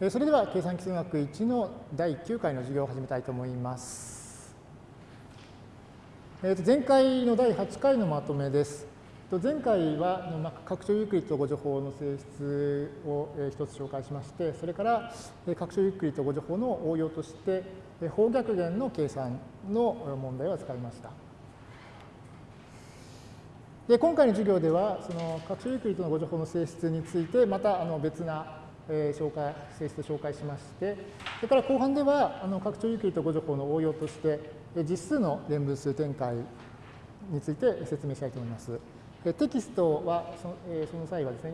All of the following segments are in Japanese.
それでは計算機数学1の第9回の授業を始めたいと思います。えー、と前回の第8回のまとめです。前回は拡張ユークリッド互除法の性質を一つ紹介しまして、それから拡張ユークリッド互除法の応用として、法逆元の計算の問題を扱いました。で今回の授業では、その拡張ユークリッドの互除法の性質について、またあの別なえ紹介、性質を紹介しまして、それから後半では、あの拡張ユークリッド互除法の応用として、実数の連分数展開について説明したいと思います。テキストはそのその際はですね、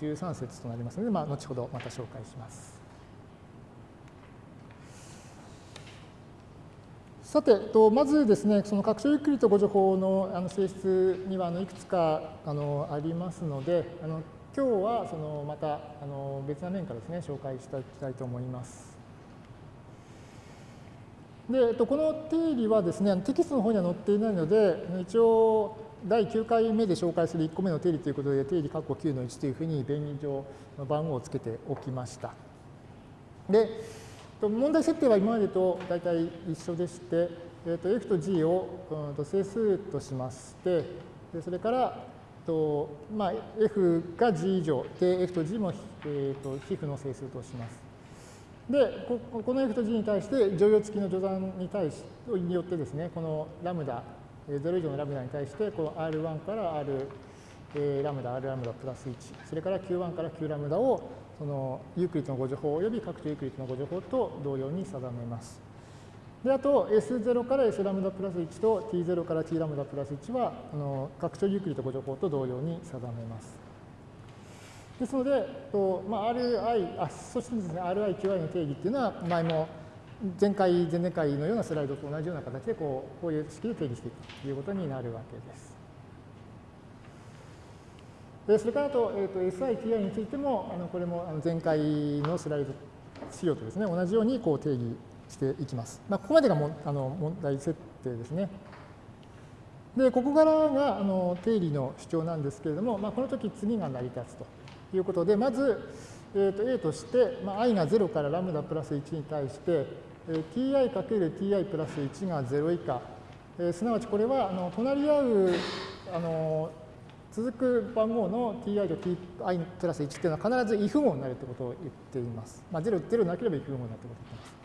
4.13節となりますので、まあ、後ほどまた紹介します。さて、まずですね、その拡張ユークリッド互除法のあの性質にはあのいくつかあのありますので、あの今日はそのまたあの別な面からですね、紹介していきたいと思います。で、この定理はですね、テキストの方には載っていないので、一応第9回目で紹介する1個目の定理ということで、定理括弧9の1というふうに便宜上の番号をつけておきました。で、問題設定は今までと大体一緒でして、えー、と f と g を、うん、と整数としまして、でそれからとまあ、f が g 以上で f と g も、えー、と非負の整数とします。でこ、この f と g に対して剰余付きの除算に対しによってですね、このラムダ、0以上のラムダに対して、この R1 から R え、ラムダ、R ラムダプラス1、それから Q1 から Q ラムダをそのユークリッドの互除法及び拡張ユークリッドの互除法と同様に定めます。で、あと S0 から S ラムダプラス1と T0 から T ラムダプラス1は、あの拡張ユークリッド誤助法と同様に定めます。ですので、とまあ、RI、あ、そしてですね、RI、QI の定義っていうのは、前も前回、前々回のようなスライドと同じような形でこう、こういう式で定義していくということになるわけです。でそれからあと、えーと、SI、TI についても、あのこれも前回のスライド資料とですね、同じようにこう定義していきます。まあ、ここまでがもあの問題設定ですね。で、ここからがあの定理の主張なんですけれども、まあ、この時次が成り立つということで、まず、えー、と A として、まあ、i が0からラムダプラス1に対して、えー、ti かける ti プラス1が0以下、えー、すなわちこれはあの隣り合うあの続く番号の ti と ti プラス1っていうのは必ず if 語になるということを言っています。まあ、0、0なければ if 語になるということを言っています。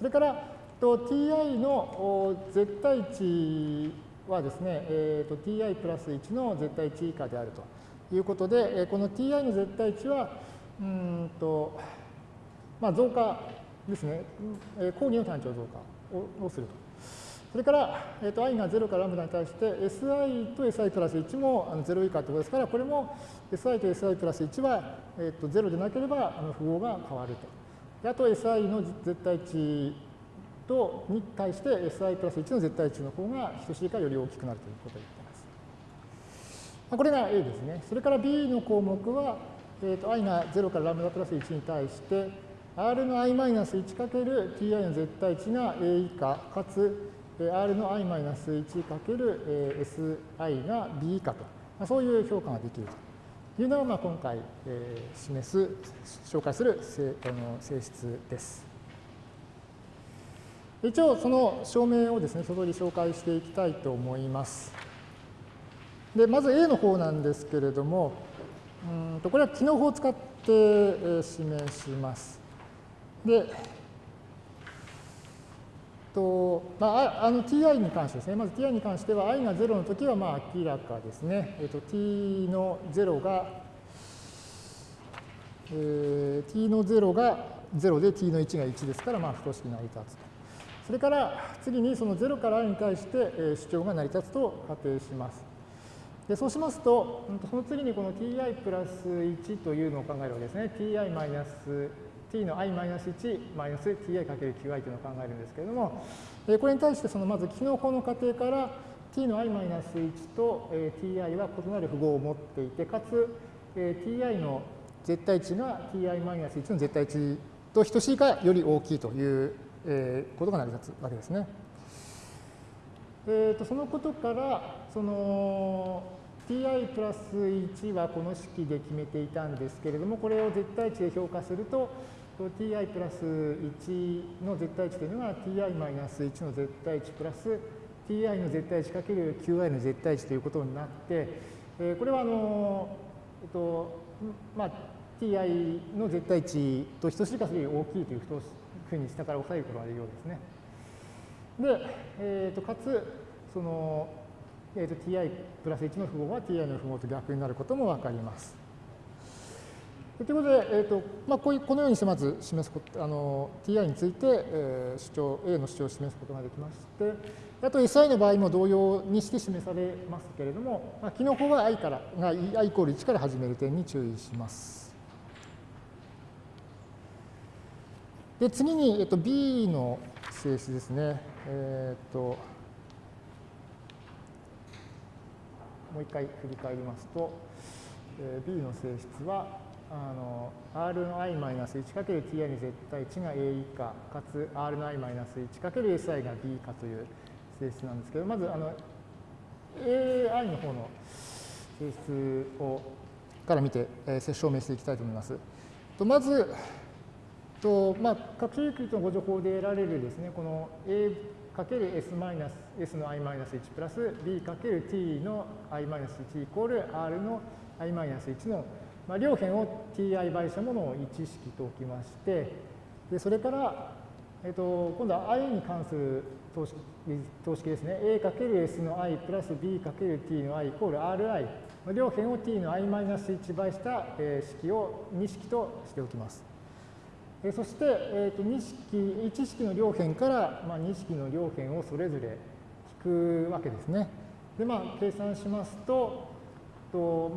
それから、と ti の絶対値はですね、えー、と ti プラス1の絶対値以下であるということで、この ti の絶対値は、うんと、まあ、増加ですね、講義の単調増加をすると。それから、えー、と i が0からラムダに対して si と si プラス1も0以下ということですから、これも si と si プラス1は、えー、と0でなければあの符号が変わると。あと SI の絶対値とに対して SI プラス1の絶対値の方が等しいかより大きくなるということを言っています。これが A ですね。それから B の項目は、えー、と i が0からラムダプラス1に対して r の i マイナス1かける ti の絶対値が A 以下かつ r の i マイナス1かける si が b 以下と、まあ、そういう評価ができると。いうのが、まあ、今回、えー、示す、紹介する性あの性質です。一応、その証明をですね、外に紹介していきたいと思います。で、まず A の方なんですけれども、うんとこれは機能法を使ってえ示します。で、とまあ、あの ti に関してですね、まず ti に関しては i が0の時はまあ明らかですね。えっと、t の0が、えー、t の0が0で t の1が1ですから、まあ、不等式成り立つと。それから次にその0から i に対して、え主張が成り立つと仮定します。でそうしますと、その次にこの ti プラス1というのを考えるわけですね。ti マイナス t の i-1 マイナス ti かける qi というのを考えるんですけれども、これに対してそのまず機能法の仮定から t の i-1 と ti は異なる符号を持っていて、かつ ti の絶対値が ti-1 の絶対値と等しいかより大きいということが成り立つわけですね。えー、とそのことから、その ti プラス1はこの式で決めていたんですけれども、これを絶対値で評価すると、ti プラス1の絶対値というのが ti マイナス1の絶対値プラス ti の絶対値かける qi の絶対値ということになって、えー、これはあの、えっとまあ、ti の絶対値と等しいかそれより大きいというふうに下から押さえることができるようですね。で、えー、とかつその、えー、と ti プラス1の符号は ti の符号と逆になることも分かります。ということで、えーとまあ、こういうこのようにしてまず示すことあの ti について、えー、主張 A の主張を示すことができましてあと SI の場合も同様にして示されますけれども、まあ、機の方は i からが i イコール1から始める点に注意します。で次に、えっと、B の性質ですね。えっ、ともう一回振り返りますと、えー、B の性質はあの r の i-1×ti の絶対値が a 以下かつ r の i-1×si が b 以下という性質なんですけどまずあの ai の方の性質をから見て、えー、証明していきたいと思います。とまずと、まあ、各種ユークリッドのご情報で得られるですねこの a かける s マイナス s の i マイナス1プラス b かける t の i マイナス1イコール r の i マイナス1のまあ、両辺を ti 倍したものを1式と置きまして、でそれから、えっと、今度は i に関する等式等式ですね。a×s の i プラス b×t の i イコール ri。両辺を t の i-1 倍した、え式を2式としておきます。えそして、えー、と2式、1式の両辺から、まあ、2式の両辺をそれぞれ引くわけですね。で、まあ、計算しますと、と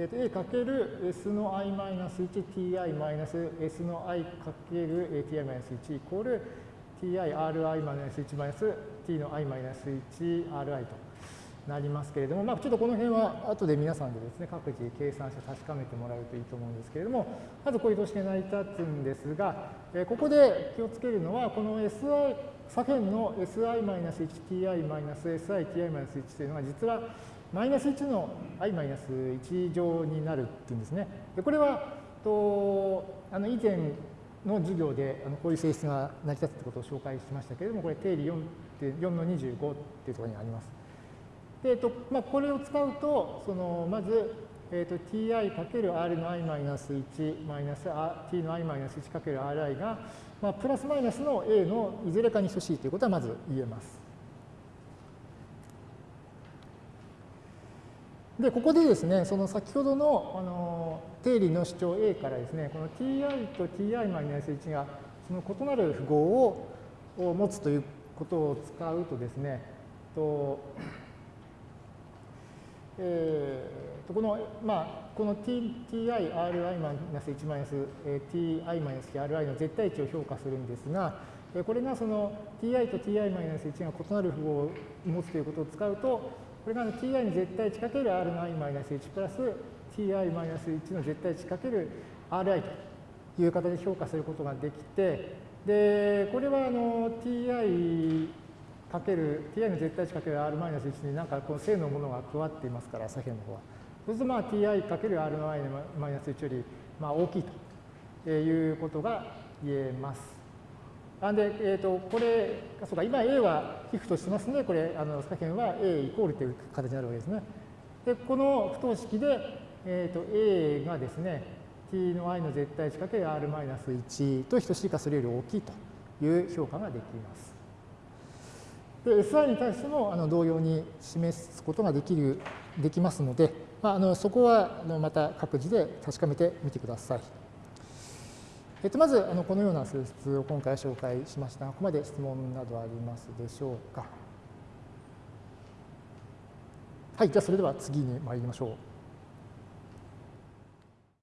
えー、と a かける s の i マイナス 1ti マイナス s の i かける ti マイナス1イコール tirI マイナス1マイナス t の i マイナス 1ri となりますけれども、まあ、ちょっとこの辺は後で皆さんでですね各自計算して確かめてもらうといいと思うんですけれどもまずこういう図式が成り立つんですが、えー、ここで気をつけるのはこの SI 左辺の SI-1ti-SITi-1 というのが実はマイナス1の i マイナス1乗になるっていうんですね。でこれはとあの以前の授業であのこういう性質が成り立つということを紹介しましたけれども、これ定理4.4の25っていうところにあります。で、えっとまあ、これを使うと、そのまず、えっと、ti×r の i マイナス1マイナス t の i マイナス 1×ri が、まあ、プラスマイナスの a のいずれかに等しいということはまず言えます。で、ここでですね、その先ほどのあの定理の主張 A からですね、この ti と ti-1 がその異なる符号をを持つということを使うとですね、とえー、この、まあ、この ti-ri-1-1 ti-ri の絶対値を評価するんですが、これがその ti と ti-1 が異なる符号を持つということを使うと、これが ti に絶対値かける r の i-1 プラス ti-1 の絶対値かける ri という形で評価することができて、で、これはあの ti かける、ti の絶対値かける r-1 になんかこの正のものが加わっていますから、左辺の方は。そうするとまあ ti かける r の i-1 よりまあ大きいということが言えます。なんで、えーと、これ、そうか、今 A は皮膚としてますので、これ、あの左辺は A イコールという形になるわけですね。で、この不等式で、えーと、A がですね、t の i の絶対値かける r-1 と等しいかそれより大きいという評価ができます。で、SI に対してもあの同様に示すことができるできますので、まあ、あのそこはあのまた各自で確かめてみてください。えっと、まずあのこのような性質を今回紹介しましたが、ここまで質問などありますでしょうか。はい、じゃあそれでは次に参りましょう。